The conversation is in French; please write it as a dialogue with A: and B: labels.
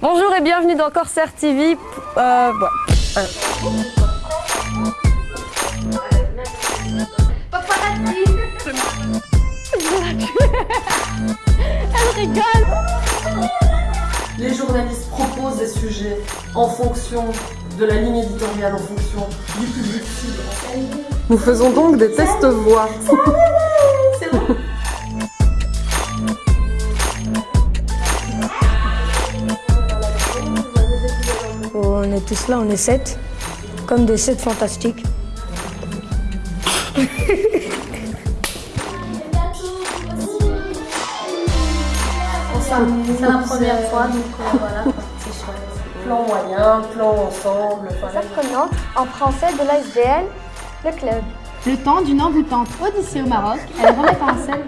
A: et bienvenue dans Corsair TV. Euh. Euh. Elle rigole
B: Les journalistes proposent des sujets en fonction de la ligne éditoriale, en fonction du public cible.
A: Nous faisons donc des tests voix.
C: Est tous là, on est sept, comme des sept fantastiques.
D: C'est la première fois, donc euh, voilà, c'est chouette.
B: Plan moyen, plan ensemble, voilà.
E: Apprenante en français de l'ASBL, le club.
F: Le temps d'une envoûtante odyssée au Maroc, elle remet en scène